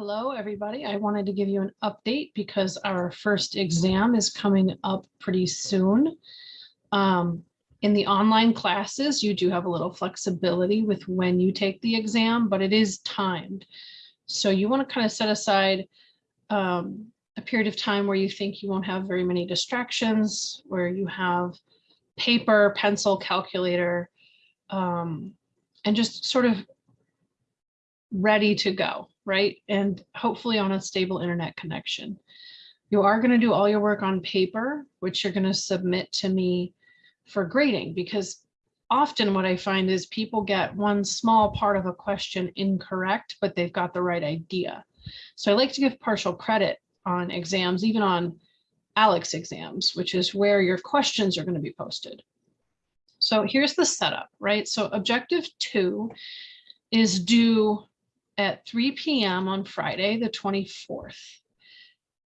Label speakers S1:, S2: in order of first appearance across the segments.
S1: Hello, everybody. I wanted to give you an update because our first exam is coming up pretty soon. Um, in the online classes, you do have a little flexibility with when you take the exam, but it is timed. So you want to kind of set aside um, a period of time where you think you won't have very many distractions, where you have paper, pencil, calculator, um, and just sort of ready to go, right? And hopefully on a stable internet connection. You are going to do all your work on paper, which you're going to submit to me for grading because often what I find is people get one small part of a question incorrect, but they've got the right idea. So I like to give partial credit on exams, even on ALEKS exams, which is where your questions are going to be posted. So here's the setup, right? So objective two is due at 3 p.m. on Friday, the 24th.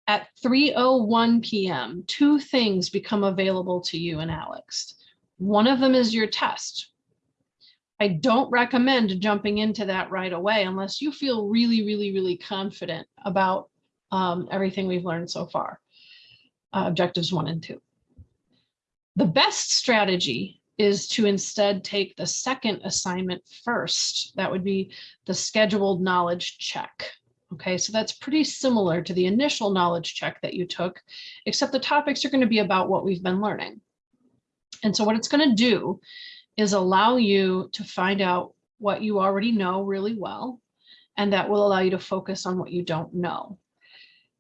S1: At 3.01 p.m., two things become available to you and ALEKS. One of them is your test. I don't recommend jumping into that right away unless you feel really, really, really confident about um, everything we've learned so far, uh, objectives one and two. The best strategy is to instead take the second assignment first. That would be the scheduled knowledge check. Okay, so that's pretty similar to the initial knowledge check that you took, except the topics are going to be about what we've been learning. And so what it's going to do is allow you to find out what you already know really well, and that will allow you to focus on what you don't know.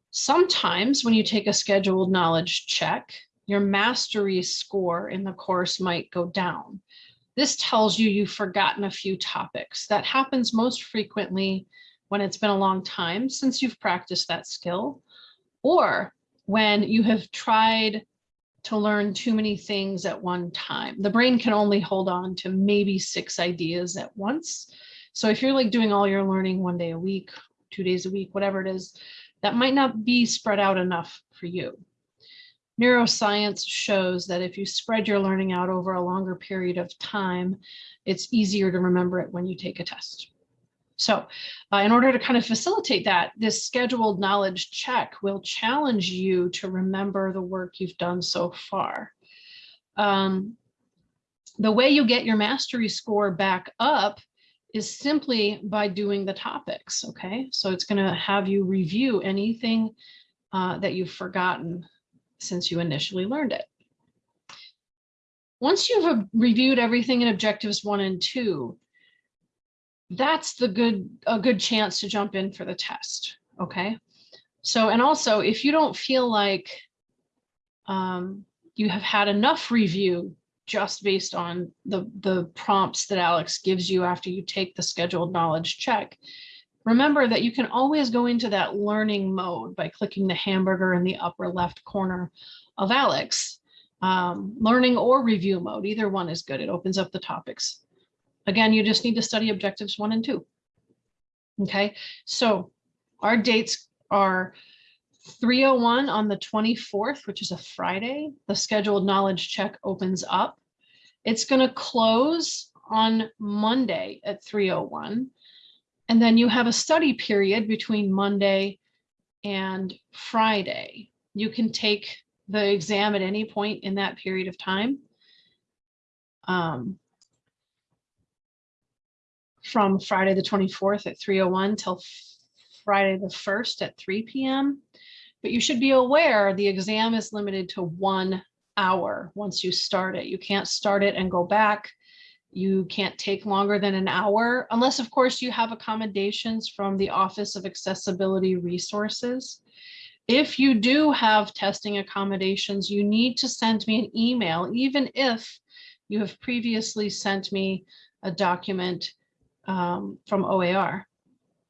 S1: Sometimes when you take a scheduled knowledge check, your mastery score in the course might go down. This tells you you've forgotten a few topics. That happens most frequently when it's been a long time since you've practiced that skill, or when you have tried to learn too many things at one time. The brain can only hold on to maybe six ideas at once. So if you're like doing all your learning one day a week, two days a week, whatever it is, that might not be spread out enough for you neuroscience shows that if you spread your learning out over a longer period of time, it's easier to remember it when you take a test. So uh, in order to kind of facilitate that, this scheduled knowledge check will challenge you to remember the work you've done so far. Um, the way you get your mastery score back up is simply by doing the topics, okay? So it's gonna have you review anything uh, that you've forgotten since you initially learned it. Once you've reviewed everything in objectives one and two, that's the good a good chance to jump in for the test. Okay. So, and also if you don't feel like um, you have had enough review just based on the, the prompts that ALEKS gives you after you take the scheduled knowledge check, Remember that you can always go into that learning mode by clicking the hamburger in the upper left corner of ALEKS. Um, learning or review mode, either one is good. It opens up the topics. Again, you just need to study objectives one and two. Okay, so our dates are 301 on the 24th, which is a Friday. The scheduled knowledge check opens up. It's going to close on Monday at 301. And then you have a study period between Monday and Friday. You can take the exam at any point in that period of time. Um, from Friday the 24th at 3.01 till Friday the 1st at 3 p.m. But you should be aware the exam is limited to one hour once you start it. You can't start it and go back you can't take longer than an hour, unless of course you have accommodations from the Office of Accessibility Resources. If you do have testing accommodations, you need to send me an email, even if you have previously sent me a document um, from OAR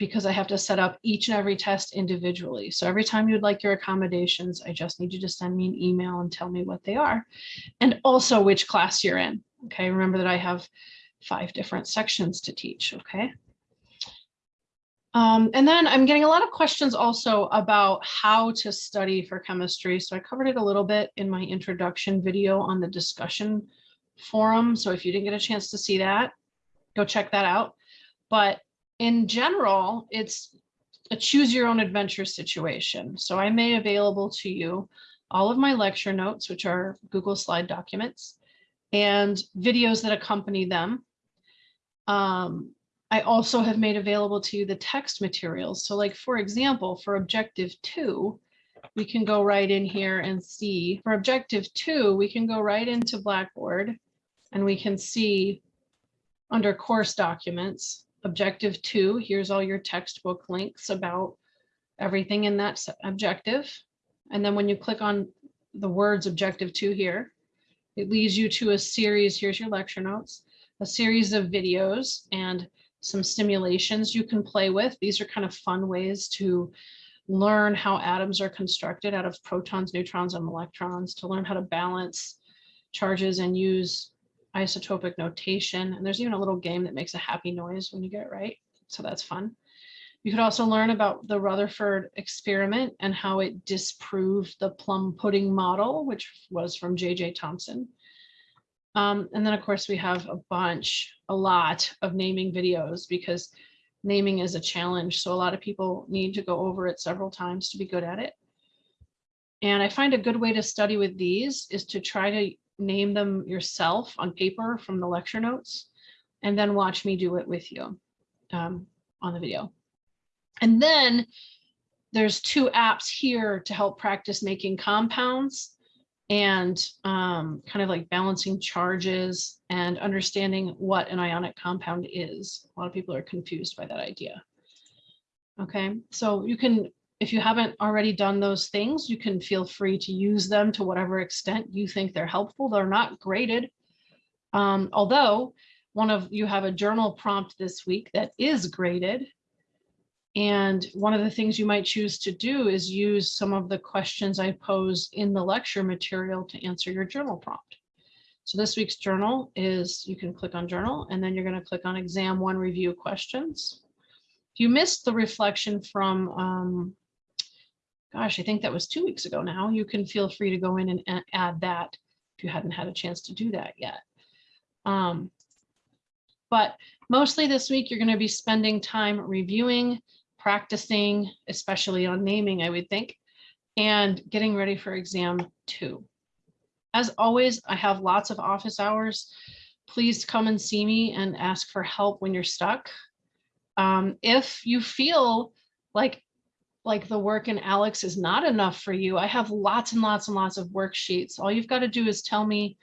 S1: because I have to set up each and every test individually. So every time you'd like your accommodations, I just need you to send me an email and tell me what they are, and also which class you're in. Okay, remember that I have five different sections to teach, okay? Um, and then I'm getting a lot of questions also about how to study for chemistry. So I covered it a little bit in my introduction video on the discussion forum. So if you didn't get a chance to see that, go check that out. But in general, it's a choose your own adventure situation. So I made available to you all of my lecture notes, which are Google Slide documents, and videos that accompany them. Um, I also have made available to you the text materials. So like, for example, for objective two, we can go right in here and see for objective two, we can go right into Blackboard and we can see under course documents, objective two, here's all your textbook links about everything in that objective. And then when you click on the words objective two here, it leads you to a series, here's your lecture notes, a series of videos and some simulations you can play with. These are kind of fun ways to learn how atoms are constructed out of protons, neutrons, and electrons, to learn how to balance charges and use isotopic notation. And there's even a little game that makes a happy noise when you get it right. So that's fun. You could also learn about the Rutherford experiment and how it disproved the plum pudding model, which was from J.J. Thomson. Um, and then, of course, we have a bunch, a lot of naming videos because naming is a challenge. So a lot of people need to go over it several times to be good at it. And I find a good way to study with these is to try to name them yourself on paper from the lecture notes and then watch me do it with you um, on the video. And then there's two apps here to help practice making compounds and um, kind of like balancing charges and understanding what an ionic compound is. A lot of people are confused by that idea. Okay, so you can, if you haven't already done those things, you can feel free to use them to whatever extent you think they're helpful. They're not graded. Um, although one of you have a journal prompt this week that is graded. And one of the things you might choose to do is use some of the questions I pose in the lecture material to answer your journal prompt. So this week's journal is, you can click on journal and then you're going to click on exam one review questions. If you missed the reflection from, um, gosh, I think that was two weeks ago now, you can feel free to go in and add that if you hadn't had a chance to do that yet. Um, but mostly this week, you're going to be spending time reviewing, practicing, especially on naming, I would think, and getting ready for exam two. As always, I have lots of office hours. Please come and see me and ask for help when you're stuck. Um, if you feel like like the work in ALEKS is not enough for you, I have lots and lots and lots of worksheets. All you've got to do is tell me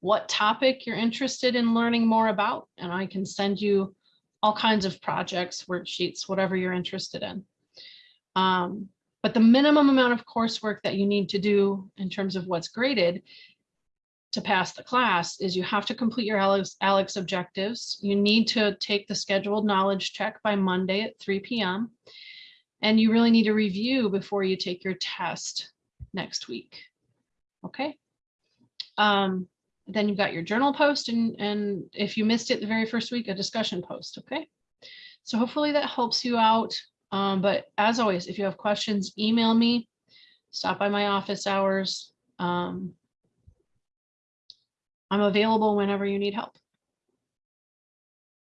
S1: what topic you're interested in learning more about, and I can send you all kinds of projects, worksheets, whatever you're interested in. Um, but the minimum amount of coursework that you need to do in terms of what's graded to pass the class is you have to complete your ALEKS, ALEKS objectives. You need to take the scheduled knowledge check by Monday at 3 p.m. And you really need to review before you take your test next week. Okay. Um, then you've got your journal post and, and if you missed it the very first week, a discussion post, okay? So hopefully that helps you out. Um, but as always, if you have questions, email me, stop by my office hours. Um, I'm available whenever you need help.